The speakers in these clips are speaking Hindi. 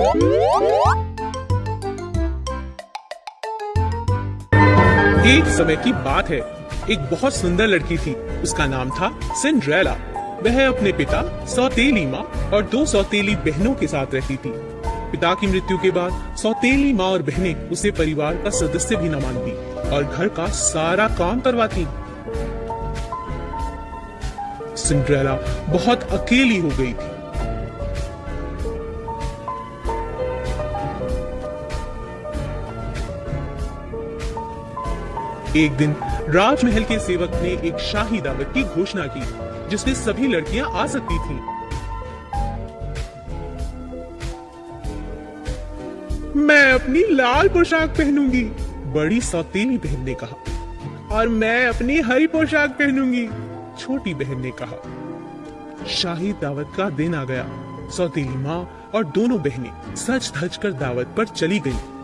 एक समय की बात है। एक बहुत सुंदर लड़की थी। उसका नाम था सिंड्रेला। वह अपने पिता, सौतेली माँ और दो सौतेली बहनों के साथ रहती थी। पिता की मृत्यु के बाद सौतेली माँ और बहनें उसे परिवार का सदस्य भी न मानती और घर का सारा काम करवाती। सिंड्रेला बहुत अकेली हो गई थी। एक दिन राजमहल के सेवक ने एक शाही दावत की घोषणा की, जिसमें सभी लड़कियाँ आ सकती थीं। मैं अपनी लाल पोशाक पहनूँगी, बड़ी सौतेली बहन ने कहा, और मैं अपनी हरी पोशाक पहनूँगी, छोटी बहन ने कहा शाही दावत का दिन आ गया सौतेली माँ और दोनों बहनें सच धज कर दावत पर चली गईं।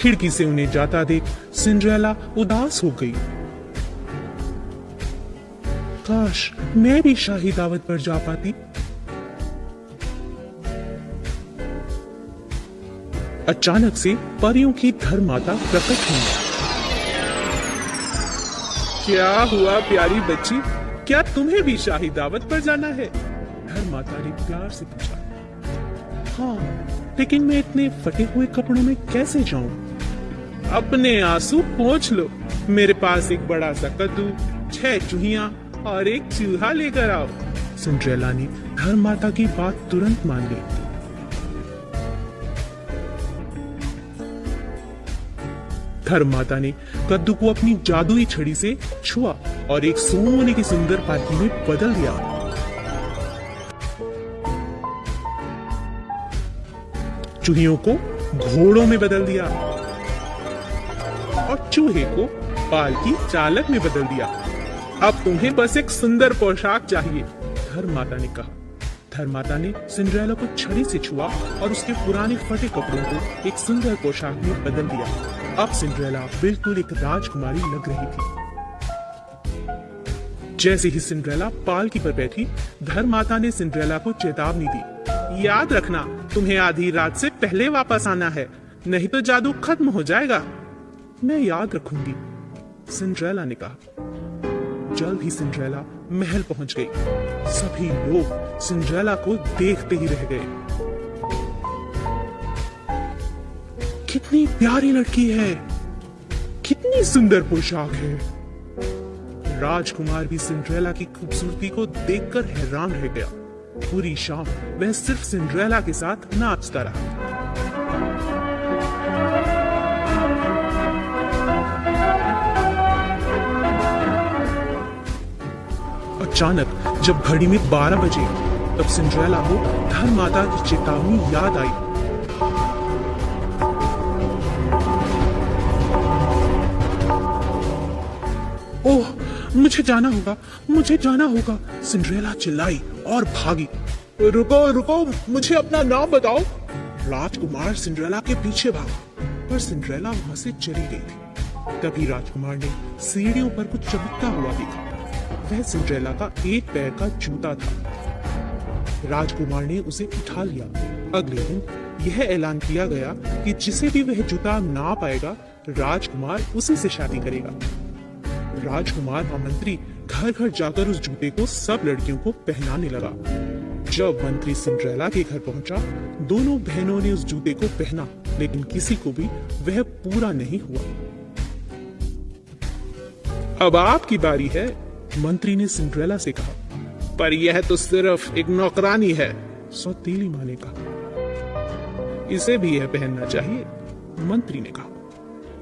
खिड़की से उन्हें जाता देख सिंड्रेला उदास हो गई। काश मैं भी शाही दावत पर जा पाती। अचानक से परियों की धर्म माता प्रकट हुई। क्या हुआ प्यारी बच्ची? क्या तुम्हें भी शाही दावत पर जाना है? धर्म माता ने प्यार से पूछा। हाँ लेकिन मैं इतने फटे हुए कपड़ों में कैसे जाऊँ? अपने आँसू पोंछ लो। मेरे पास एक बड़ा सा कद्दू, छह चूहिया और एक चूहा लेकर आओ। सिंड्रेला ने धर्म माता की बात तुरंत मान ली। धर्म माता ने कद्दू को अपनी जादुई छड़ी से छुआ और एक सोने की सुंदर पालकी में बदल दिया। चूहियों को घोड़ों में बदल दिया। चूहे को पालकी चालक में बदल दिया। अब तुम्हें बस एक सुंदर पोशाक चाहिए धर्म माता ने कहा। धर्म माता ने सिंड्रेला को छड़ी से छुआ और उसके पुराने फटे कपड़ों को एक सुंदर पोशाक में बदल दिया। अब सिंड्रेला बिल्कुल एक राजकुमारी लग रही थी। जैसे ही सिंड्रेला पालकी पर बैठी धर्म माता ने सिंड्रेला को चेतावनी दी। याद रखना, तुम्हें आधी रात से पहले वापस आना है, नहीं तो जादू खत्म हो जाएगा। मैं याद रखूँगी, सिंड्रेला ने कहा। जल्द ही सिंड्रेला महल पहुँच गई। सभी लोग सिंड्रेला को देखते ही रह गए। कितनी प्यारी लड़की है, कितनी सुंदर पोशाक है। राजकुमार भी सिंड्रेला की खूबसूरती को देखकर हैरान रह गया। पूरी शाम वह सिर्फ़ सिंड्रेला के साथ नाचता रहा। अचानक, जब घड़ी में बारह बजे, तब सिंड्रेला को धर्म माता की चेतावनी याद आई। ओह, मुझे जाना होगा, मुझे जाना होगा। सिंड्रेला चिल्लाई और भागी। रुको रुको, मुझे अपना नाम बताओ। राजकुमार सिंड्रेला के पीछे भागा, पर सिंड्रेला वहाँ से चली गई थी। तभी राजकुमार ने सीढ़ियों पर कुछ चमकता हुआ देखा। वह सिंड्रेला का एक पैर का जूता था। राजकुमार ने उसे उठा लिया। अगले दिन यह ऐलान किया गया कि जिसे भी वह जूता ना पाएगा, राजकुमार उसी से शादी करेगा। राजकुमार का मंत्री घर घर जाकर उस जूते को सब लड़कियों को पहनाने लगा। जब मंत्री सिंड्रेला के घर पहुँचा, दोनों बहनों ने उस जूते को पहना, लेकिन किसी को भी वह पूरा नहीं हुआ। अब आपकी बारी है मंत्री ने सिंड्रेला से कहा, पर यह तो सिर्फ़ एक नौकरानी है सौतीली माँ ने कहा। इसे भी यह पहनना चाहिए, मंत्री ने कहा।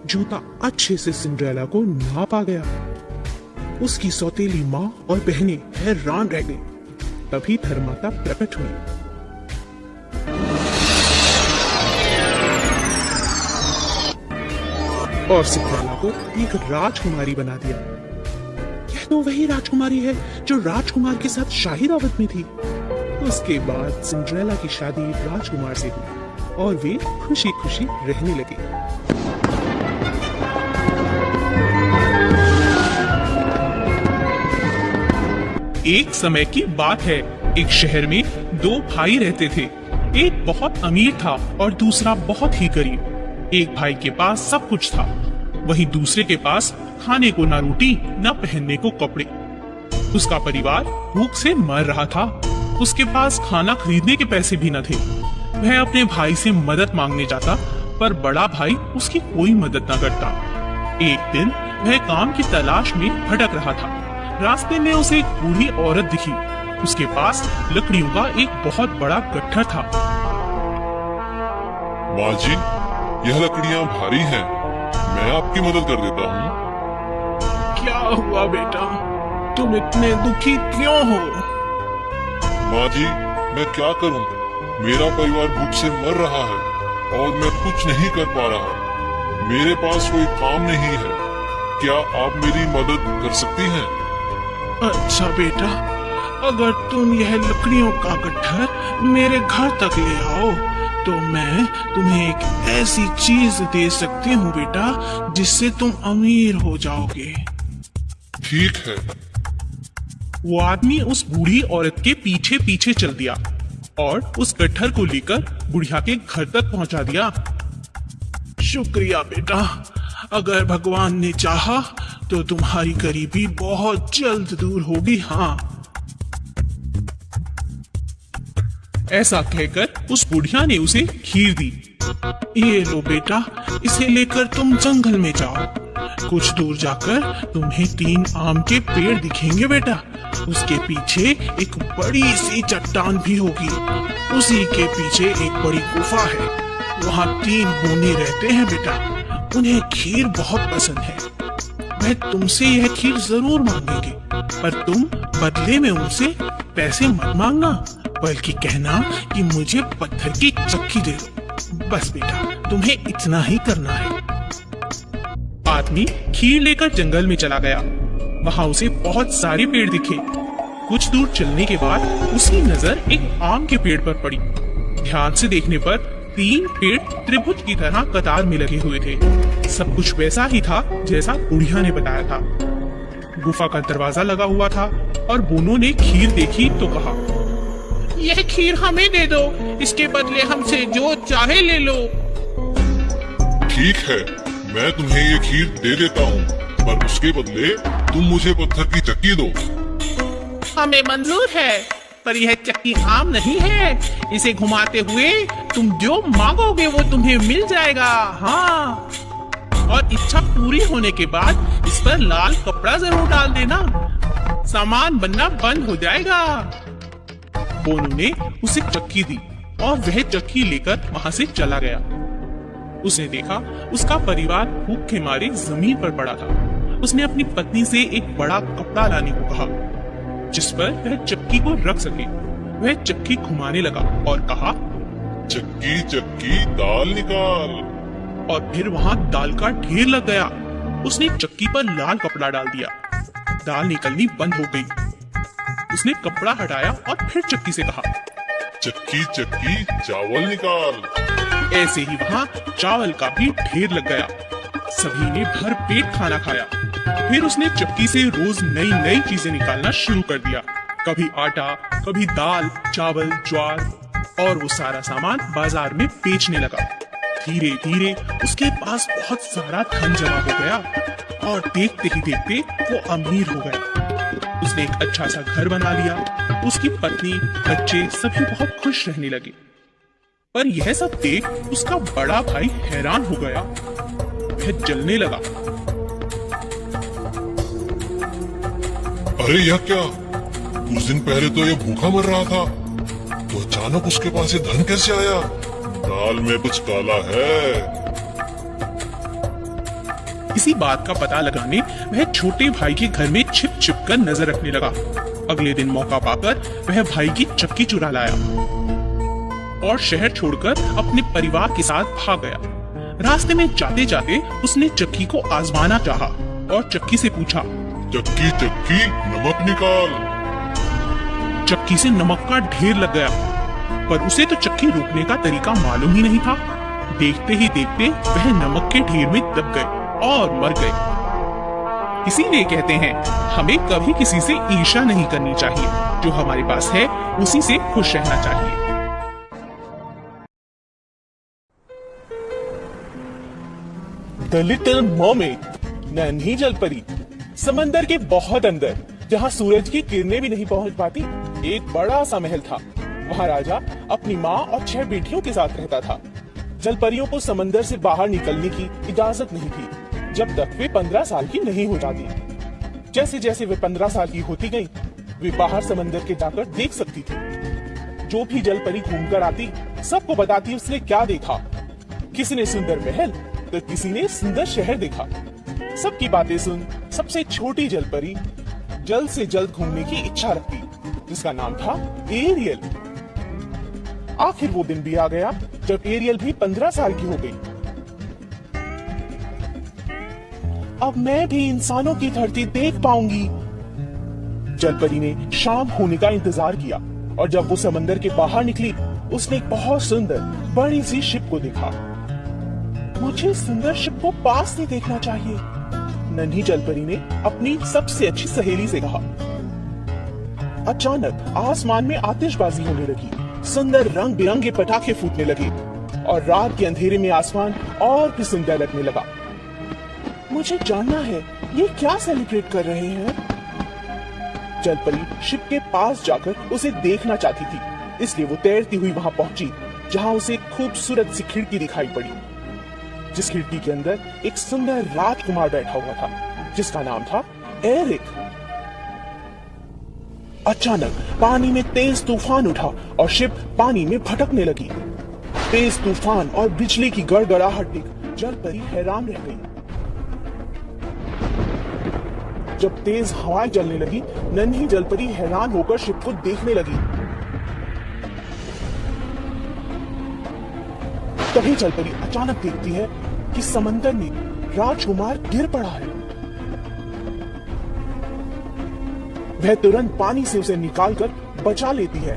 जूता अच्छे से सिंड्रेला को नाप गया। उसकी सौतेली माँ और बहनें हैरान रह गई। तभी धर्माता प्रकट हुई। और सिंड्रेला को एक राजकुमारी बना दिया। तो वही राजकुमारी है जो राजकुमार के साथ शाही दावत में थी? उसके बाद सिंड्रेला की शादी राजकुमार से हुई और वे खुशी खुशी रहने लगे। एक समय की बात है, एक शहर में दो भाई रहते थे। एक बहुत अमीर था और दूसरा बहुत ही गरीब। एक भाई के पास सब कुछ था, वहीं दूसरे के पास खाने को ना रोटी, ना पहनने को कपड़े। उसका परिवार भूख से मर रहा था। उसके पास खाना खरीदने के पैसे भी न थे। वह अपने भाई से मदद मांगने जाता, पर बड़ा भाई उसकी कोई मदद न करता। एक दिन वह काम की तलाश में भटक रहा था। रास्ते में उसे एक बूढ़ी औरत दिखी। उसके पास लकड़ियों का एक बहुत बड़ा गट्ठर था। माँ जी, यह लकड़ियाँ भारी हैं। मैं आपकी मदद कर देता हूँ। हुआ बेटा। तुम इतने दुखी क्यों हो? माँ जी मैं क्या करूँ? मेरा परिवार भूख से मर रहा है और मैं कुछ नहीं कर पा रहा। मेरे पास कोई काम नहीं है। क्या आप मेरी मदद कर सकती हैं? अच्छा बेटा अगर तुम यह लकड़ियों का गट्ठर मेरे घर तक ले आओ तो मैं तुम्हें एक ऐसी चीज़ दे सकती हूँ बेटा जिससे तुम अमीर हो जाओगे। ठीक है। वो आदमी उस बूढ़ी औरत के पीछे पीछे चल दिया और उस गट्ठर को लेकर बुढ़िया के घर तक पहुँचा दिया। शुक्रिया बेटा, अगर भगवान ने चाहा तो तुम्हारी गरीबी बहुत जल्द दूर होगी हाँ। ऐसा कहकर उस बुढ़िया ने उसे खीर दी। ये लो बेटा, इसे लेकर तुम जंगल में जाओ। कुछ दूर जाकर तुम्हें तीन आम के पेड़ दिखेंगे बेटा। उसके पीछे एक बड़ी सी चट्टान भी होगी। उसी के पीछे एक बड़ी गुफा है। वहाँ तीन बोने रहते हैं बेटा। उन्हें खीर बहुत पसंद है। वह तुमसे यह खीर ज़रूर मांगेंगे, पर तुम बदले में उनसे पैसे मत मांगना, बल्कि कहना कि मुझे पत्थर की चक्की दे दो। बस बेटा, तुम्हें इतना ही करना है। आदमी खीर लेकर जंगल में चला गया। वहाँ उसे बहुत सारे पेड़ दिखे। कुछ दूर चलने के बाद उसकी नज़र एक आम के पेड़ पर पड़ी। ध्यान से देखने पर तीन पेड़ त्रिभुज की तरह कतार में लगे हुए थे। सब कुछ वैसा ही था जैसा बुढ़िया ने बताया था। गुफा का दरवाज़ा लगा हुआ था और बोनो ने खीर देखी तो कहा, यह खीर हमें दे दो। इसके बदले हमसे जो चाहे ले लो। ठीक है। मैं तुम्हें ये खीर दे देता हूँ, पर उसके बदले तुम मुझे पत्थर की चक्की दो। हमें मंजूर है, पर यह चक्की आम नहीं है। इसे घुमाते हुए तुम जो मांगोगे वो तुम्हें मिल जाएगा। हाँ। और इच्छा पूरी होने के बाद इस पर लाल कपड़ा ज़रूर डाल देना। सामान बनना बंद हो जाएगा। बोनू ने उसे चक्की दी और वह चक्की लेकर वहाँ से चला गया। उसने देखा उसका परिवार भूख के मारे ज़मीन पर पड़ा था। उसने अपनी पत्नी से एक बड़ा कपड़ा लाने को कहा जिस पर वह चक्की को रख सके। वह चक्की घुमाने लगा और कहा चक्की चक्की दाल निकाल। और फिर वहाँ दाल का ढेर लग गया। उसने चक्की पर लाल कपड़ा डाल दिया। दाल निकलनी बंद हो गई। उसने कपड़ा हटाया और फिर चक्की से कहा चक्की चक्की चावल निकाल। ऐसे ही वहाँ चावल का भी ढेर लग गया। सभी ने भर पेट खाना खाया। फिर उसने चक्की से रोज नई नई चीज़ें निकालना शुरू कर दिया। कभी आटा, कभी दाल, चावल, ज्वार और वो सारा सामान बाज़ार में बेचने लगा। धीरे धीरे उसके पास बहुत सारा धन जमा हो गया और देखते ही देखते वो अमीर हो गया। उसने एक अच्छा सा घर बना लिया। उसकी पत्नी, बच्चे सभी बहुत खुश रहने लगे। पर यह सब देख उसका बड़ा भाई हैरान हो गया। वह जलने लगा। अरे यह क्या? कुछ दिन पहले तो यह भूखा मर रहा था। तो अचानक उसके पास ये धन कैसे आया? दाल में कुछ काला है। इसी बात का पता लगाने वह छोटे भाई के घर में छिप छिप कर नज़र रखने लगा। अगले दिन मौका पाकर वह भाई की चक्की चुरा लाया। और शहर छोड़कर अपने परिवार के साथ भाग गया। रास्ते में जाते जाते उसने चक्की को आजमाना चाहा और चक्की से पूछा चक्की चक्की नमक निकाल। चक्की से नमक का ढेर लग गया पर उसे तो चक्की रोकने का तरीका मालूम ही नहीं था। देखते ही देखते वह नमक के ढेर में दब गए और मर गए इसीलिए कहते हैं हमें कभी किसी से ईर्षा नहीं करनी चाहिए। जो हमारे पास है उसी से खुश रहना चाहिए। द लिटिल मर्मेड नन्ही जल परी समंदर के बहुत अंदर, जहाँ सूरज की किरणें भी नहीं पहुँच पाती, एक बड़ा सा महल था। वहाँ राजा अपनी माँ और छह बेटियों के साथ रहता था। जलपरियों को समंदर से बाहर निकलने की इजाज़त नहीं थी, जब तक वे पंद्रह साल की नहीं हो जाती। जैसे जैसे वे पंद्रह साल की होती गई, वे बाहर समंदर के जाकर देख सकती थी। जो भी जलपरी घूमकर आती, सबको बताती उसने क्या देखा। किसी ने सुंदर महल तो किसी ने सुंदर शहर देखा। सबकी बातें सुन, सबसे छोटी जलपरी जल्द से जल्द घूमने की इच्छा रखती, जिसका नाम था एरियल। आखिर वो दिन भी आ गया, जब एरियल भी पंद्रह साल की हो गई। अब मैं भी इंसानों की धरती देख पाऊँगी। जलपरी ने शाम होने का इंतज़ार किया, और जब वो समंदर के बाहर निकली, उसने एक बहुत सुंदर, बड़ी सी शिप को देखा। मुझे सुंदर शिप को पास से देखना चाहिए। नन्ही जलपरी ने अपनी सबसे अच्छी सहेली से कहा। अचानक आसमान में आतिशबाजी होने लगी। सुंदर रंग बिरंगे पटाखे फूटने लगे और रात के अंधेरे में आसमान और भी सुंदर लगने लगा। मुझे जानना है, ये क्या सेलिब्रेट कर रहे हैं? जलपरी शिप के पास जाकर उसे देखना चाहती थी, इसलिए वो तैरती हुई वहाँ पहुँची, जहाँ उसे खूबसूरत सी खिड़की दिखाई पड़ी। जिस खिड़की के अंदर एक सुंदर राजकुमार बैठा हुआ था, जिसका नाम था एरिक। अचानक पानी में तेज तूफ़ान उठा और शिप पानी में भटकने लगी। तेज तूफ़ान और बिजली की गड़गड़ाहट देख जल परी हैरान रह गई। जब तेज हवाएँ चलने लगी, नन्ही जलपरी हैरान होकर शिप को देखने लगी। तभी जलपरी अचानक देखती है कि समंदर में राजकुमार गिर पड़ा है। वह तुरंत पानी से उसे निकालकर बचा लेती है।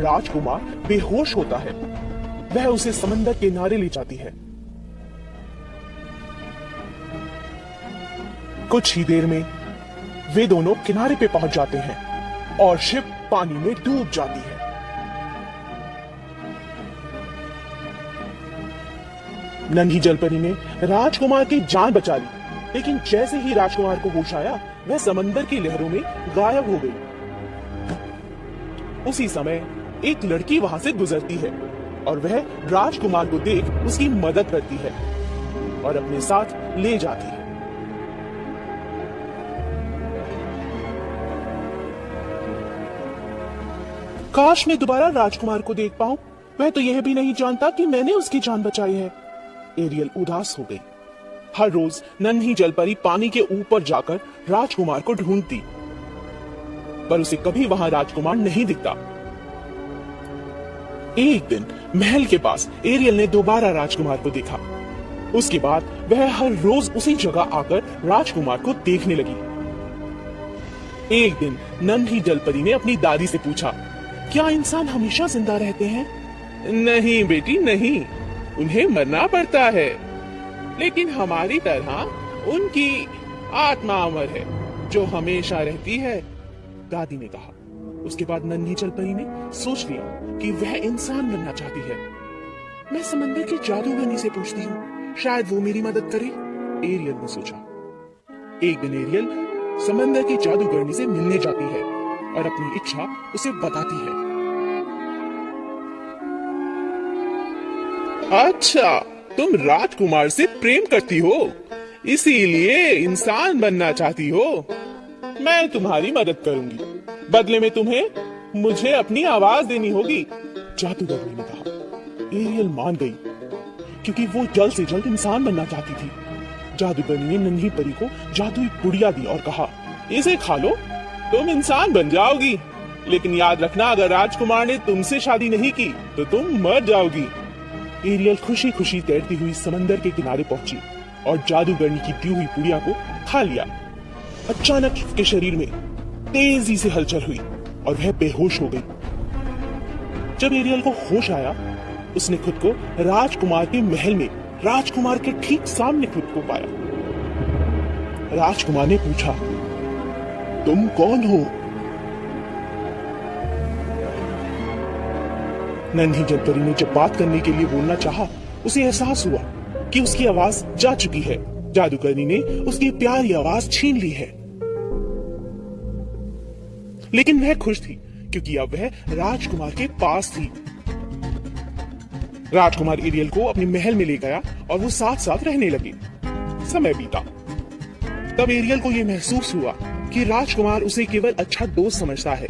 राजकुमार बेहोश होता है। वह उसे समंदर किनारे ले जाती है। कुछ ही देर में वे दोनों किनारे पे पहुँच जाते हैं और शिप पानी में डूब जाती है। नन्ही जलपरी ने राजकुमार की जान बचा ली। लेकिन जैसे ही राजकुमार को होश आया, वह समंदर की लहरों में गायब हो गई। उसी समय एक लड़की वहाँ से गुजरती है और वह राजकुमार को देख उसकी मदद करती है और अपने साथ ले जाती है। काश मैं दोबारा राजकुमार को देख पाऊँ, वह तो यह भी नहीं जानता कि मैंने उसकी जान बचाई है। एरियल उदास हो गई। हर रोज नन्ही जलपरी पानी के ऊपर जाकर राजकुमार को ढूंढती। पर उसे कभी वहाँ राजकुमार नहीं दिखता। एक दिन महल के पास एरियल ने दोबारा राजकुमार को देखा। उसके बाद वह हर रोज उसी जगह आकर राजकुमार को देखने लगी। एक दिन नन्ही जलपरी ने अपनी दादी से पूछा, क्या इंसान हमेशा ज़िंदा रहते हैं? नहीं बेटी, नहीं। उन्हें मरना पड़ता है। लेकिन हमारी तरह उनकी आत्मा अमर है, जो हमेशा रहती है, दादी ने कहा। उसके बाद नन्ही चलपरी ने सोच लिया कि वह इंसान बनना चाहती है। मैं समंदर के जादूगरनी से पूछती हूँ, शायद वो मेरी मदद करे? एरियल ने सोचा। एक दिन एरियल समंदर की जादूगरनी से मिलने जाती है और अपनी इच्छा उसे बताती है। अच्छा तुम राजकुमार से प्रेम करती हो। इसीलिए इंसान बनना चाहती हो। मैं तुम्हारी मदद करूँगी। बदले में तुम्हें मुझे अपनी आवाज़ देनी होगी। जादूगरनी ने कहा। एरियल मान गई, क्योंकि वो जल्द से जल्द इंसान बनना चाहती थी। जादूगरनी ने नन्ही परी को जादुई पुड़िया दी और कहा, इसे खा लो, तुम इंसान बन जाओगी। लेकिन याद रखना, अगर राजकुमार ने तुमसे शादी नहीं की तो तुम मर जाओगी। एरियल खुशी खुशी तैरती हुई समंदर के किनारे पहुँची और जादूगरनी की दी हुई पुड़िया को खा लिया। अचानक उसके शरीर में तेज़ी से हलचल हुई और वह बेहोश हो गई। जब एरियल को होश आया, उसने खुद को राजकुमार के महल में, राजकुमार के ठीक सामने खुद को पाया। राजकुमार ने पूछा, तुम कौन हो? नन्ही जलपरी ने जब बात करने के लिए बोलना चाहा, उसे एहसास हुआ कि उसकी आवाज़ जा चुकी है। जादूगरनी ने उसकी प्यारी आवाज़ छीन ली है। लेकिन वह खुश थी क्योंकि अब वह राजकुमार के पास थी। राजकुमार एरियल को अपने महल में ले गया और वो साथ साथ रहने लगे। समय बीता। तब एरियल को यह महसूस हुआ कि राजकुमार उसे केवल अच्छा दोस्त समझता है।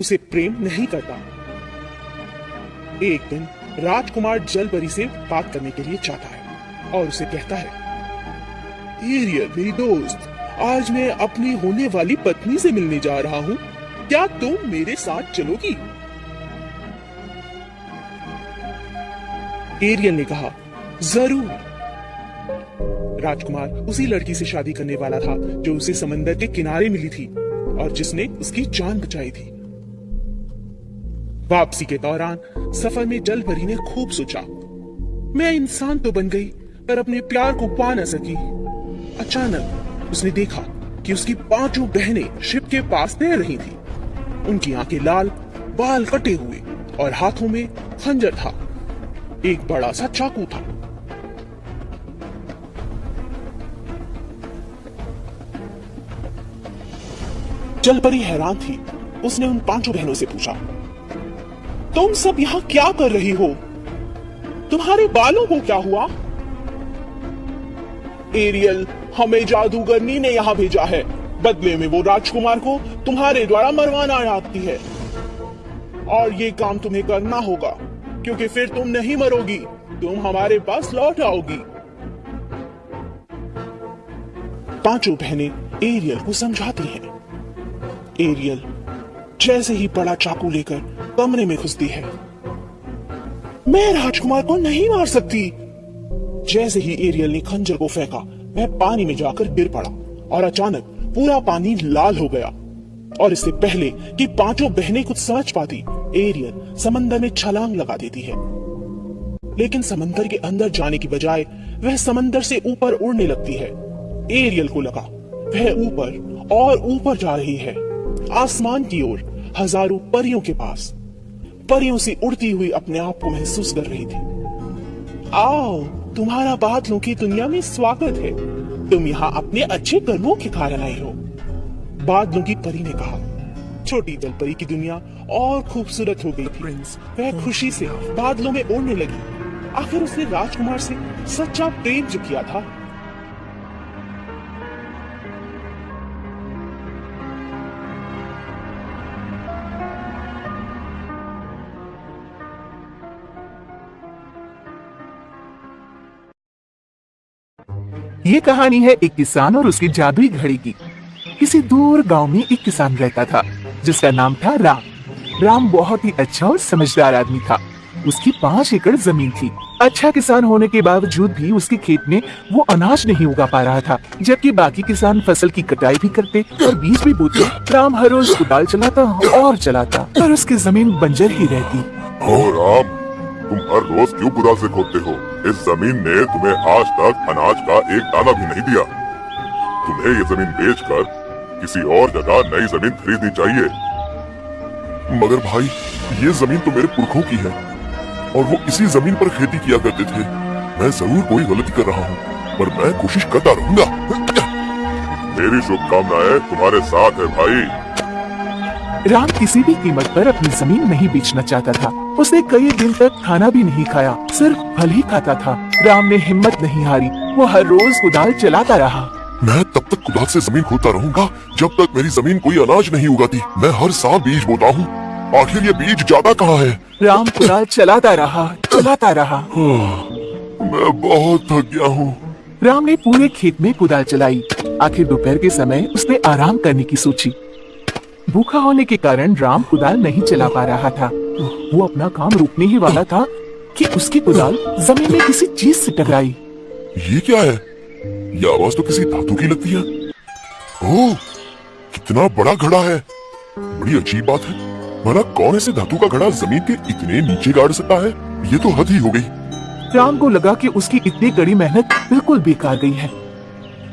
उसे प्रेम नहीं करता। एक दिन राजकुमार जलपरी से बात करने के लिए चाहता है और उसे कहता है एरियल मेरी दोस्त, आज मैं अपनी होने वाली पत्नी से मिलने जा रहा हूँ। क्या तुम मेरे साथ चलोगी? एरियल ने कहा, ज़रूर। राजकुमार उसी लड़की से शादी करने वाला था जो उसे समंदर के किनारे मिली थी और जिसने उसकी जान बचाई थी। वापसी के दौरान सफ़र में जल परी ने खूब सोचा। मैं इंसान तो बन गई, पर अपने प्यार को पा न सकी। अचानक उसने देखा कि उसकी पाँचों बहनें शिप के पास तैर रही थी। उनकी आँखें लाल, बाल कटे हुए और हाथों में खंजर था। एक बड़ा सा चाकू था। जलपरी हैरान थी। उसने उन पाँचों बहनों से पूछा तुम सब यहाँ क्या कर रही हो? तुम्हारे बालों को क्या हुआ? एरियल, हमें जादूगरनी ने यहाँ भेजा है। बदले में वो राजकुमार को तुम्हारे द्वारा मरवाना चाहती है। और ये काम तुम्हें करना होगा, क्योंकि फिर तुम नहीं मरोगी, तुम हमारे पास लौट आओगी। पाँचों बहनें एरियल को समझाती हैं। एरियल, जैसे ही बड़ा चाकू लेकर कमरे में घुसती है। मैं राजकुमार को नहीं मार सकती। जैसे ही एरियल ने खंजर को फेंका वह पानी में जाकर गिर पड़ा और अचानक पूरा पानी लाल हो गया। और इससे पहले कि पाँचों बहनें कुछ समझ पाती, एरियल समंदर में छलांग लगा देती है। लेकिन समंदर के अंदर जाने की बजाय वह समंदर से ऊपर उड़ने लगती है। एरियल को लगा, वह ऊपर और ऊपर जा रही है। आसमान की ओर हज़ारों परियों के पास। परियों से उड़ती हुई अपने आप को महसूस कर रही थी। आओ तुम्हारा बादलों की दुनिया में स्वागत है। तुम यहाँ अपने अच्छे कर्मों के कारण आई हो। बादलों की परी ने कहा छोटी दल परी की दुनिया और खूबसूरत हो गई थी। वह खुशी से बादलों में उड़ने लगी। आखिर उसने राजकुमार से सच्चा प्रेम जो किया था ये कहानी है एक किसान और उसकी जादुई घड़ी की। किसी दूर गाँव में एक किसान रहता था, जिसका नाम था राम। राम बहुत ही अच्छा और समझदार आदमी था। उसकी पाँच एकड़ ज़मीन थी। अच्छा किसान होने के बावजूद भी उसके खेत में वो अनाज नहीं उगा पा रहा था, जबकि बाकी किसान फ़सल की कटाई भी करते और बीज भी बोते। राम हर रोज कुदाल चलाता और चलाता, पर उसकी ज़मीन बंजर ही रहती। ओ राम तुम हर रोज क्यों कुदाल से खोदते हो? इस ज़मीन ने तुम्हें आज तक अनाज का एक दाना भी नहीं दिया। तुम्हें ये ज़मीन बेचकर किसी और जगह नई ज़मीन खरीदनी चाहिए। मगर भाई, ये ज़मीन तो मेरे पुरखों की है, और वो इसी ज़मीन पर खेती किया करते थे। मैं ज़रूर कोई गलती कर रहा हूँ, पर मैं कोशिश करता रहूँगा। मेरी शुभकामनाएँ तुम्हारे साथ है भाई। राम किसी भी कीमत पर अपनी ज़मीन नहीं बेचना चाहता था। उसने कई दिन तक खाना भी नहीं खाया सिर्फ़ फल ही खाता था। राम ने हिम्मत नहीं हारी वो हर रोज कुदाल चलाता रहा। मैं तब तक कुदाल से ज़मीन खोदता रहूँगा जब तक मेरी ज़मीन कोई अनाज नहीं उगाती। मैं हर साल बीज बोता हूँ। आखिर ये बीज ज़्यादा कहाँ है? राम कुदाल चलाता रहा चलाता रहा। मैं बहुत थक गया हूँ। राम ने पूरे खेत में कुदाल चलाई। आखिर दोपहर के समय उसने आराम करने की सोची। भूखा होने के कारण राम कुदाल नहीं चला पा रहा था। वो अपना काम रोकने ही वाला था कि उसकी कुदाल ज़मीन में किसी चीज़ से टकराई। ये क्या है? ये आवाज़ तो किसी धातु की लगती है। ओह कितना बड़ा घड़ा है। बड़ी अजीब बात है। भला कौन ऐसे धातु का घड़ा ज़मीन के इतने नीचे गाड़ सकता है? ये तो हद ही हो गई। राम को लगा कि उसकी इतनी कड़ी मेहनत बिल्कुल बेकार गई है।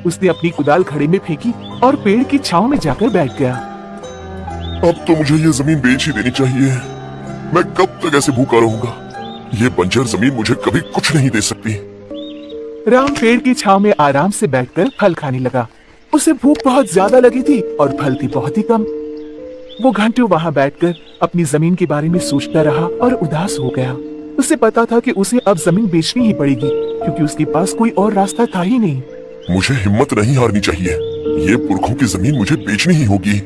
उसने अपनी कुदाल घड़े में फेंकी और पेड़ की छाव में जाकर बैठ गया। अब तो मुझे ये ज़मीन बेच ही देनी चाहिए। मैं कब तक ऐसे भूखा रहूँगा? ये बंजर ज़मीन मुझे कभी कुछ नहीं दे सकती। राम पेड़ की छाव में आराम से बैठकर फल खाने लगा। उसे भूख बहुत ज़्यादा लगी थी और फल थी बहुत ही कम। वो घंटों वहाँ बैठकर अपनी ज़मीन के बारे में सोचता रहा और उदास हो गया। उसे पता था कि उसे अब ज़मीन बेचनी ही पड़ेगी क्योंकि उसके पास कोई और रास्ता था ही नहीं। मुझे हिम्मत नहीं हारनी चाहिए। ये पुरखों की ज़मीन मुझे बेचनी ही होगी।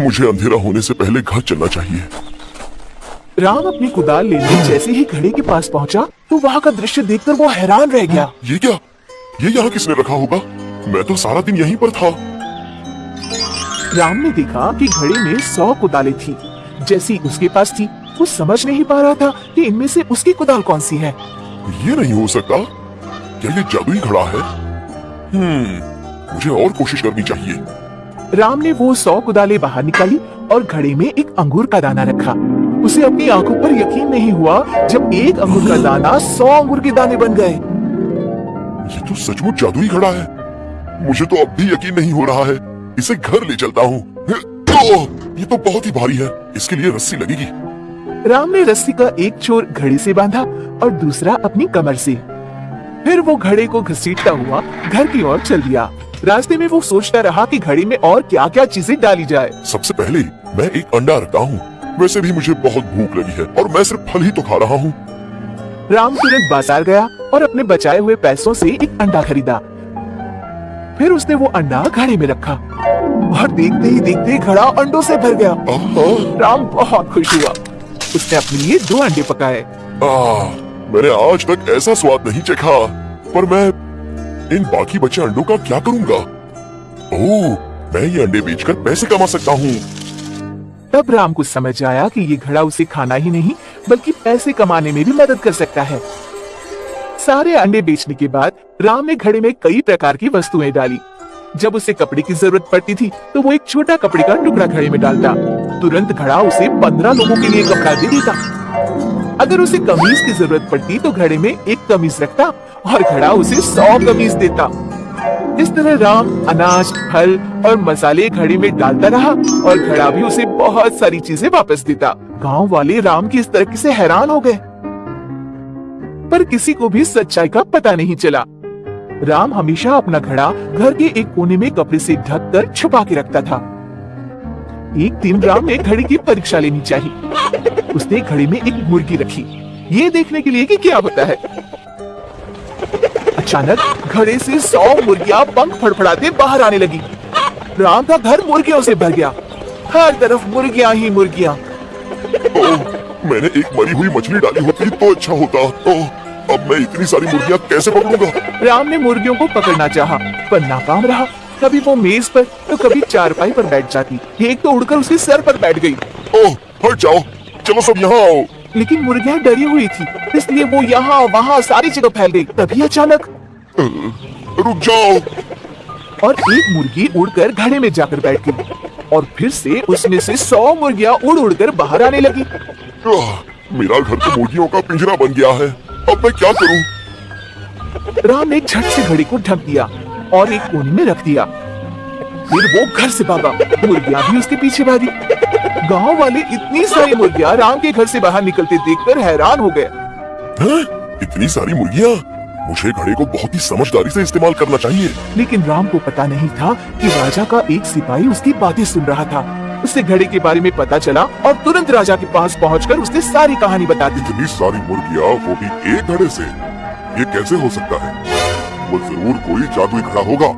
मुझे अंधेरा होने से पहले घर चलना चाहिए। राम अपनी कुदाल लेने जैसे ही घड़े के पास पहुँचा तो वहाँ का दृश्य देखकर वो हैरान रह गया। ये क्या? ये यहाँ किसने रखा होगा? मैं तो सारा दिन यहीं पर था। राम ने देखा कि घड़े में सौ कुदालें थी। जैसी उसके पास थी वो समझ नहीं पा रहा था कि इनमें से उसकी कुदाल कौन सी है। ये नहीं हो सकता। क्या ये जादुई घड़ा है? हम्म मुझे और कोशिश करनी चाहिए। राम ने वो सौ कुदाले बाहर निकाली और घड़े में एक अंगूर का दाना रखा। उसे अपनी आँखों पर यकीन नहीं हुआ जब एक अंगूर का दाना सौ अंगूर के दाने बन गए। ये तो सचमुच जादुई घड़ा है। मुझे तो अब भी यकीन नहीं हो रहा है। इसे घर ले चलता हूँ। तो, ये तो बहुत ही भारी है। इसके लिए रस्सी लगेगी। राम ने रस्सी का एक छोर घड़े से बांधा और दूसरा अपनी कमर से। फिर वो घड़े को घसीटता हुआ घर की ओर चल दिया। रास्ते में वो सोचता रहा कि घड़ी में और क्या क्या चीज़ें डाली जाए। सबसे पहले मैं एक अंडा रखता हूँ। वैसे भी मुझे बहुत भूख लगी है और मैं सिर्फ़ फल ही तो खा रहा हूँ। राम तुरंत बाज़ार गया और अपने बचाए हुए पैसों से एक अंडा खरीदा। फिर उसने वो अंडा घड़े में रखा और देखते ही देखते घड़ा अंडों से भर गया। राम बहुत खुश हुआ। उसने अपने लिए दो अंडे पकाए। मैंने आज तक ऐसा स्वाद नहीं चखा पर मैं इन बाकी बचे अंडों का क्या करूँगा? ओह, मैं ये अंडे बेचकर पैसे कमा सकता हूँ। तब राम को समझ आया कि ये घड़ा उसे खाना ही नहीं, बल्कि पैसे कमाने में भी मदद कर सकता है। सारे अंडे बेचने के बाद, राम ने घड़े में कई प्रकार की वस्तुएँ डाली। जब उसे कपड़े की ज़रूरत पड़ती थी तो वो एक छोटा कपड़े का टुकड़ा घड़े में डालता। तुरंत घड़ा उसे पंद्रह लोगों के लिए कपड़ा दे देता। अगर उसे कमीज की ज़रूरत पड़ती तो घड़े में एक कमीज रखता और घड़ा उसे सौ कमीज देता। इस तरह राम, अनाज, फल और मसाले घड़े में डालता रहा और घड़ा भी उसे बहुत सारी चीज़ें वापस देता। गाँव वाले राम की इस तरक्की से हैरान हो गए। पर किसी को भी सच्चाई का पता नहीं चला। राम हमेशा अपना घड़ा घर के एक कोने में कपड़े से ढक कर छुपा के रखता था। एक दिन राम ने घड़ी की परीक्षा लेनी चाहिए। उसने घड़ी में एक मुर्गी रखी। ये देखने के लिए कि क्या होता है। अचानक घड़े से सौ मुर्गियाँ पंख फड़फड़ाते बाहर आने लगी। राम का घर मुर्गियों से भर गया। हर तरफ़ मुर्गियाँ ही मुर्गियाँ। मैंने एक मरी हुई मछली डाली होती तो अच्छा होता। ओह, अब मैं इतनी सारी मुर्गियाँ कैसे पकड़ूँगा? राम ने मुर्गियों को पकड़ना चाहा, पर नाकाम रहा। कभी वो मेज पर तो कभी चारपाई पर बैठ जाती। एक तो उड़कर उसके सर पर बैठ गई। ओह हट जाओ। चलो सब यहाँ आओ। लेकिन मुर्गियाँ डरी हुई थी इसलिए वो यहाँ वहाँ सारी जगह फैल गई। तभी अचानक रुक जाओ। और एक मुर्गी उड़कर घड़े में जाकर बैठ गई। और फिर से उसमें से सौ मुर्गियाँ उड़ उड़कर बाहर आने लगी। आह, मेरा घर तो मुर्गियों का पिंजरा बन गया है। अब मैं क्या करूँ? राम ने झट से घड़ी को ढक दिया। और एक कोने में रख दिया। फिर वो घर से भागा मुर्गियाँ भी उसके पीछे भागी। गाँव वाले इतनी सारी मुर्गियाँ राम के घर से बाहर निकलते देखकर हैरान हो गए। हैं? इतनी सारी मुर्गियाँ? मुझे घड़े को बहुत ही समझदारी से इस्तेमाल करना चाहिए। लेकिन राम को पता नहीं था कि राजा का एक सिपाही उसकी बातें सुन रहा था। उसे घड़े के बारे में पता चला और तुरंत राजा के पास पहुंचकर उसने सारी कहानी बता दी। इतनी सारी मुर्गियाँ वो भी एक घड़े से। ये कैसे हो सकता है? वो ज़रूर कोई जादुई घड़ा होगा।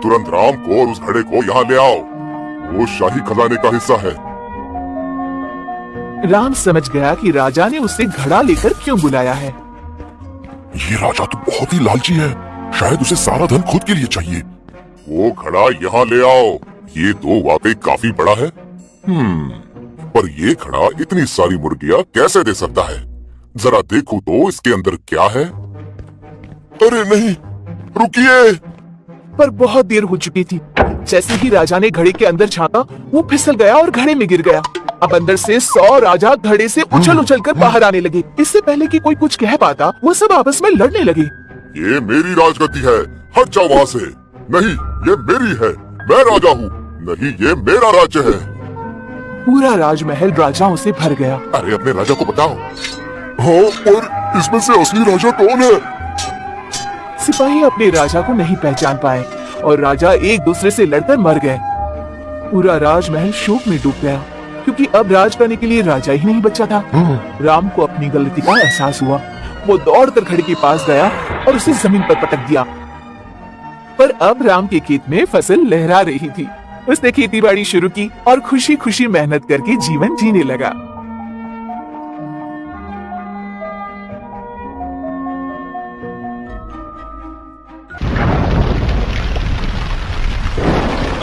तुरंत राम को और उस घड़े को यहाँ ले आओ। वो शाही खजाने का हिस्सा है। राम समझ गया कि राजा ने उसे घड़ा लेकर क्यों बुलाया है। ये राजा तो बहुत ही लालची है। शायद उसे सारा धन खुद के लिए चाहिए। वो घड़ा यहाँ ले आओ। ये तो वाकई काफ़ी बड़ा है। हम्म पर ये घड़ा इतनी सारी मुर्गियाँ कैसे दे सकता है? जरा देखो तो इसके अंदर क्या है। अरे नहीं रुकिए। पर बहुत देर हो चुकी थी। जैसे ही राजा ने घड़े के अंदर झांका वो फिसल गया और घड़े में गिर गया। अब अंदर से सौ राजा घड़े से उछल उछल कर बाहर आने लगे। इससे पहले कि कोई कुछ कह पाता वो सब आपस में लड़ने लगे। ये मेरी राजगद्दी है हट जाओ वहाँ से। नहीं ये मेरी है मैं राजा हूँ। नहीं ये मेरा राज्य है। पूरा राजमहल राजाओं से भर गया। अरे अपने राजा को बताओ। हाँ और इसमें से असली राजा कौन है? सिपाही अपने राजा को नहीं पहचान पाए और राजा एक दूसरे से लड़कर मर गए। पूरा राजमहल शोक में डूब गया क्योंकि अब राज करने के लिए राजा ही नहीं बचा था। राम को अपनी गलती का एहसास हुआ। वो दौड़कर घड़ी के पास गया और उसे ज़मीन पर पटक दिया। पर अब राम के खेत में फ़सल लहरा रही थी। उसने खेती बाड़ी शुरू की और खुशी खुशी मेहनत करके जीवन जीने लगा।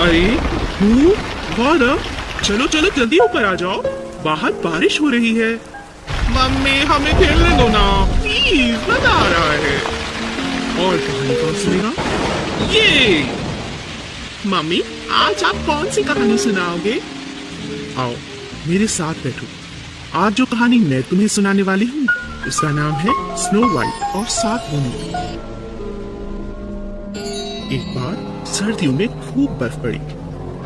अरे हूँ वाह ना चलो चलो जल्दी ऊपर आ जाओ। बाहर बारिश हो रही है। मम्मी हमें खेलने दो ना। प्लीज़ मज़ा आ रहा है। और कहानी कौन सुनेगा? ये। मम्मी आज आप कौन सी कहानी सुनाओगे? आओ मेरे साथ बैठो। आज जो कहानी मैं तुम्हें सुनाने वाली हूँ उसका नाम है स्नो वाइट और सात बूंदी एक बार सर्दियों में खूब बर्फ़ पड़ी।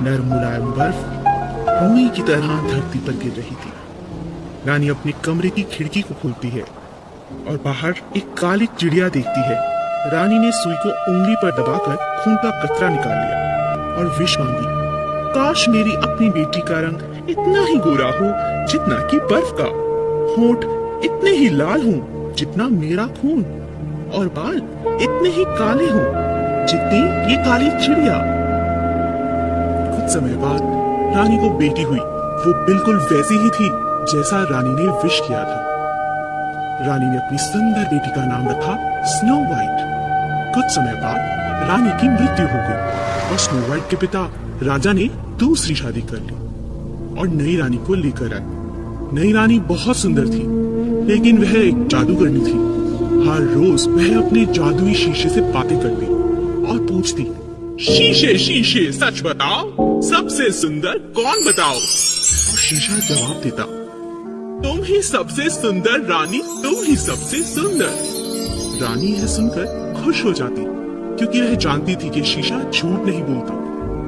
नरम मुलायम बर्फ़ रुई की तरह धरती पर गिर रही थी। रानी अपने कमरे की खिड़की को खोलती है और बाहर एक काली चिड़िया देखती है। रानी ने सुई को उंगली पर दबाकर खून का कतरा निकाल लिया और विष मांगी, काश मेरी अपनी बेटी का रंग इतना ही गोरा हो जितना कि बर्फ़ का। होठ इतने ही लाल हों जितना मेरा खून और बाल इतने ही काले हों। जितनी ये काली चिड़िया। कुछ समय बाद रानी को बेटी हुई। वो बिल्कुल वैसी ही थी, जैसा रानी ने विश किया था। रानी ने अपनी सुंदर बेटी का नाम रखा स्नो वाइट कुछ समय बाद रानी की मृत्यु हो गई और स्नो वाइट के पिता राजा ने दूसरी शादी कर ली और नई रानी को लेकर आए। नई रानी बहुत सुंदर थी, लेकिन वह एक जादूगरनी थी। हर रोज वह अपने जादुई शीशे से बातें करती पूछती शीशे शीशे, सच बताओ, सबसे सुंदर कौन बताओ? शीशा जवाब देता, तुम ही सबसे सुंदर रानी, तुम ही सबसे सुंदर। रानी यह सुनकर खुश हो जाती, क्योंकि वह जानती थी कि शीशा झूठ नहीं बोलता।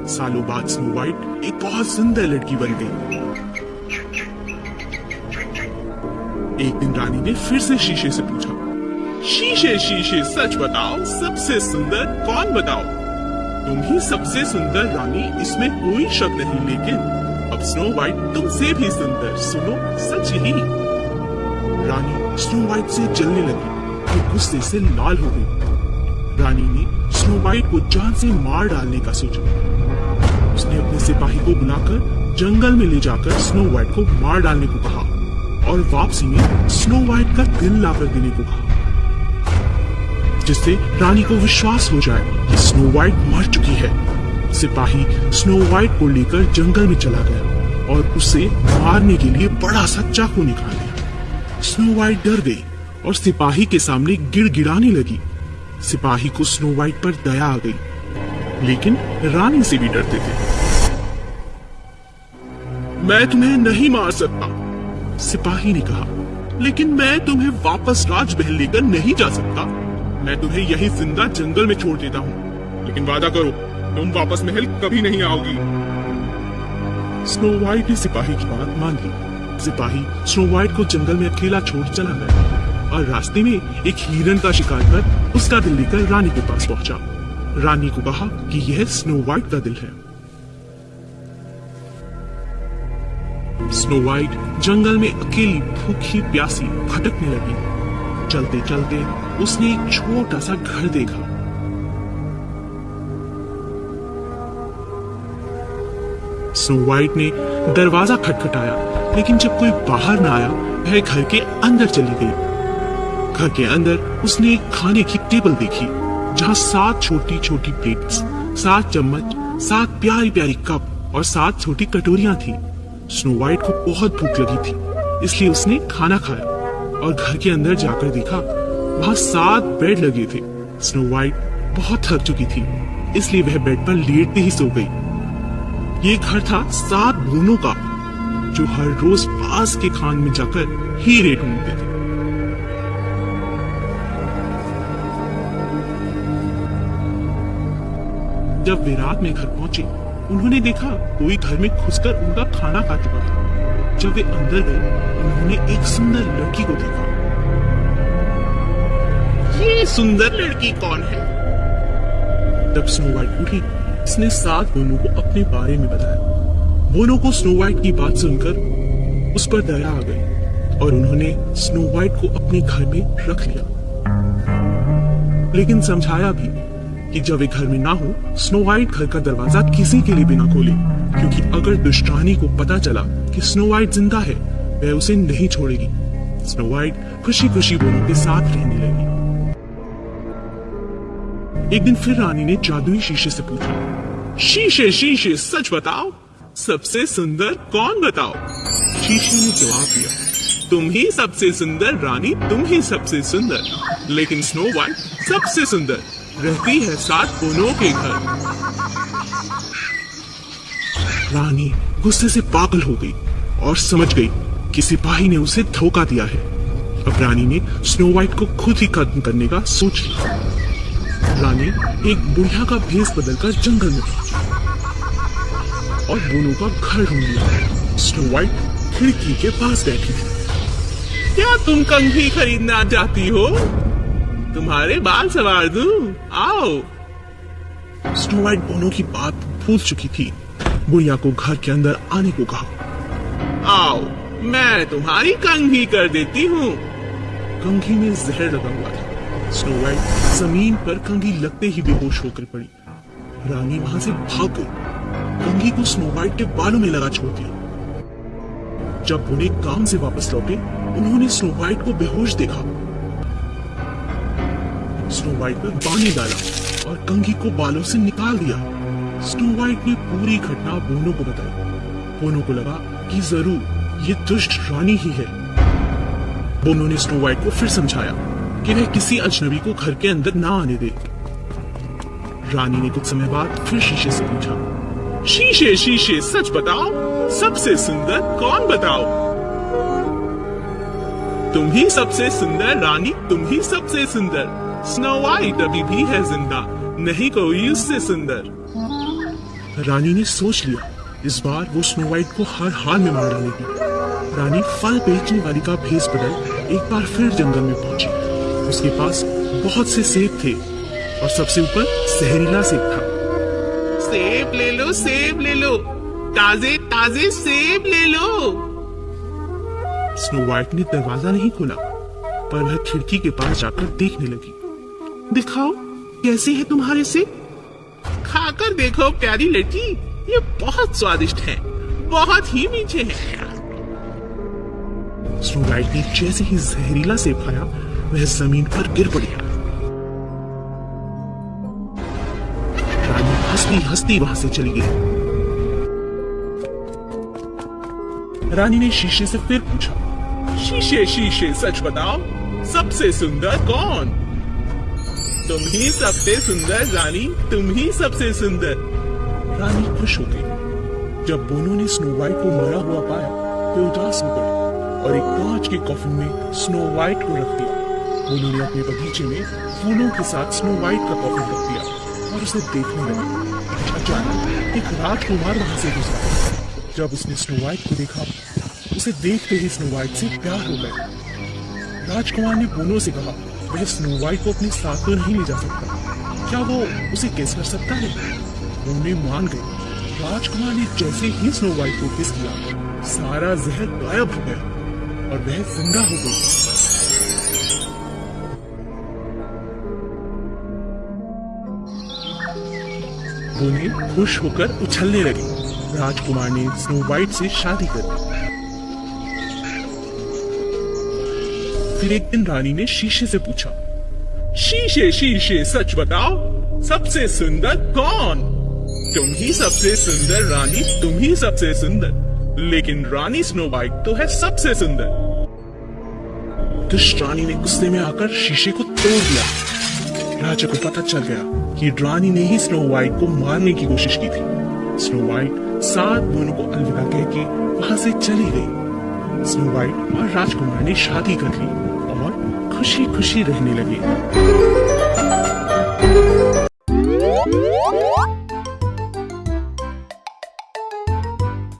सालों बाद स्नो वाइट एक बहुत सुंदर लड़की बन गई। एक दिन रानी ने फिर से शीशे से पूछा शीशे शीशे सच बताओ, सबसे सुंदर कौन बताओ? तुम ही सबसे सुंदर रानी, इसमें कोई शक नहीं, लेकिन अब स्नो वाइट तुमसे भी सुंदर, सुनो सच ही। रानी स्नो वाइट से जलने लगी और गुस्से से लाल हो गई। रानी ने स्नो वाइट को जान से मार डालने का सोचा। उसने अपने सिपाही को बुलाकर जंगल में ले जाकर स्नो वाइट को मार डालने को कहा और वापसी में स्नो वाइट का दिल लाकर देने को कहा। जिससे रानी को विश्वास हो जाए कि स्नो वाइट मर चुकी है। सिपाही स्नो वाइट को लेकर जंगल में चला गया और उसे मारने के लिए बड़ा सा चाकू निकाल लिया स्नो वाइट डर गई और सिपाही के सामने गिड़गिड़ाने लगी। सिपाही को स्नो वाइट पर दया आ गई, लेकिन रानी से भी डरते थे। मैं तुम्हें नहीं मार सकता, सिपाही ने कहा, लेकिन मैं तुम्हें वापस राजमहल लेकर नहीं जा सकता। मैं तुम्हें यही ज़िंदा जंगल में छोड़ देता हूँ। लेकिन वादा करो, तुम वापस महल कभी नहीं आओगी। स्नो वाइट ने सिपाही की बात मान ली। सिपाही स्नो वाइट को जंगल में अकेला छोड़ चला गया और रास्ते में एक हिरन का शिकार कर उसका दिल लेकर रानी के पास पहुँचा। रानी को कहा कि यह स्नो वाइट का दिल है। स्नो वाइट जंगल में अकेली भूखी प्यासी भटकने लगी। चलते चलते उसने एक छोटा सा घर देखा। स्नो वाइट ने दरवाज़ा खटखटाया, लेकिन जब कोई बाहर ना आया, वह घर के अंदर चली गई। घर के अंदर उसने एक खाने की टेबल देखी, जहाँ सात छोटी छोटी प्लेट्स सात चम्मच, सात प्यारी प्यारी कप और सात छोटी कटोरियाँ थी। स्नो वाइट को बहुत भूख लगी थी, इसलिए उसने खाना खाया और घर के अंदर जाकर देखा वहाँ सात बेड लगे थे। स्नो वाइट बहुत थक चुकी थी, इसलिए वह बेड पर लेटते ही सो गई। ये घर था सात बोनों का, जो हर रोज पास के खान में जाकर हीरे ढूंढते थे। जब वे रात में घर पहुँचे, उन्होंने देखा कोई घर में घुसकर उनका खाना खा चुका था। जब वे अंदर गए, उन्होंने एक सुंदर लड़की को देखा। ये सुंदर लड़की कौन है? तब स्नो वाइट उठी, उसने सात बोनो को अपने बारे में बताया। बोनो को स्नो वाइट की बात सुनकर उस पर दया आ गई और उन्होंने स्नो वाइट को अपने घर में रख लिया। लेकिन समझाया भी कि जब वे घर में ना हो स्नो वाइट घर का दरवाज़ा किसी के लिए भी ना खोले, क्योंकि अगर दुष्टानी को पता चला कि स्नो वाइट ज़िंदा है, वह उसे नहीं छोड़ेगी। स्नो वाइट खुशी खुशी बोनो के साथ रहने लगी। एक दिन फिर रानी ने जादुई शीशे से पूछा, शीशे शीशे, सच बताओ? सबसे सुंदर कौन बताओ? शीशे ने जवाब दिया, तुम ही सबसे सुंदर, रानी, तुम ही सबसे सुंदर। लेकिन स्नो वाइट सबसे सुंदर, रहती है सात बोनों के घर। रानी गुस्से से पागल हो गई और समझ गई कि सिपाही ने उसे धोखा दिया है। अब रानी ने स्नो वाइट को खुद ही खत्म करने का सोच लिया। रानी एक बुढ़िया का भेस बदलकर जंगल में पहुँची और बोनो का घर ढूंढ लिया। स्नो वाइट खिड़की के पास बैठी थी। क्या तुम कंघी खरीदना चाहती हो? तुम्हारे बाल सवार दूँ। आओ। स्नो वाइट बोनो की बात भूल चुकी थी। बुढ़िया को घर के अंदर आने को कहा। आओ, मैं तुम्हारी कंघी कर देती हूँ। कंघी में जहर लगा हुआ था। स्नो वाइट ज़मीन पर कंघी लगते ही बेहोश होकर पड़ी। रानी वहाँ से भाग गई। कंघी को स्नो वाइट के बालों में लगा छोड़ दिया। जब उन्हें काम से वापस लौटे, उन्होंने स्नो वाइट को बेहोश देखा। स्नो वाइट पर पानी डाला और कंघी को बालों से निकाल दिया। स्नो वाइट ने पूरी घटना बोनो को बताई। बोनो को लगा कि ज़रूर, ये दुष्ट रानी ही है। बोनो ने स्नो वाइट को फिर समझाया। कि वह किसी अजनबी को घर के अंदर ना आने दे। रानी ने कुछ समय बाद फिर शीशे से पूछा, शीशे शीशे, सच बताओ? सबसे सुंदर कौन बताओ? तुम ही सबसे सुंदर, रानी, तुम ही सबसे सुंदर। स्नो वाइट अभी भी है ज़िंदा, नहीं कोई उससे सुंदर. रानी ने सोच लिया, इस बार वो स्नो वाइट को हर हाल में मार डालेगी। रानी फल बेचने वाली का भेस बदल एक बार फिर जंगल में पहुँची। उसके पास बहुत से सेब थे और सबसे ऊपर जहरीला सेब था। सेब ले लो सेब ले लो। ताजे ताजे सेब ले लो। स्नो वाइट ने दरवाज़ा नहीं खोला पर वह खिड़की के पास जाकर देखने लगी। दिखाओ कैसे है तुम्हारे सेब? खाकर देखो प्यारी लड़की ये बहुत स्वादिष्ट है बहुत ही मीठे हैं। स्नो वाइट ने जैसे ही जहरीला सेब खाया वह ज़मीन पर गिर पड़ी। रानी हंसती हंसती वहाँ से चली गई। रानी ने शीशे से फिर पूछा, शीशे शीशे, सच बताओ, सबसे सुंदर कौन? तुम ही सबसे सुंदर, रानी, तुम ही सबसे सुंदर। रानी खुश हो गई। जब बोनो ने स्नो वाइट को मरा हुआ पाया तो उदास हो गई और एक कांच के कॉफिन में स्नो वाइट को रख दिया। बोनो ने अपने बगीचे में फूलों के साथ स्नो वाइट का कॉफिन रख दिया और उसे देखने लगा। अचानक एक राजकुमार वहाँ से गुजरा जब उसने स्नो वाइट को देखा, उसे देखते ही स्नो वाइट से प्यार हो गया। राजकुमार ने बोनो से कहा, वह स्नो वाइट को अपने साथ तो नहीं ले जा सकता। क्या वो उसे किस कर सकता है? बोने मान गई। राजकुमार ने जैसे ही स्नो वाइट को किस किया, सारा जहर गायब हो गया और वह ज़िंदा हो गई बोने खुश होकर उछलने लगी। राजकुमार ने स्नो वाइट से शादी कर दी। फिर एक दिन रानी ने शीशे से पूछा, शीशे शीशे, सच बताओ, सबसे सुंदर कौन? तुम ही सबसे सुंदर रानी, तुम ही सबसे सुंदर, लेकिन रानी स्नो वाइट तो है सबसे सुंदर. दुष्ट रानी ने गुस्से में आकर शीशे को तोड़ दिया। राजा को पता चल गया कि रानी ने ही स्नो वाइट को मारने की कोशिश की थी। स्नो वाइट सात दोनों को अलविदा कह के वहाँ से चली गई। स्नो वाइट और राजकुमार ने शादी कर ली और खुशी खुशी रहने लगे।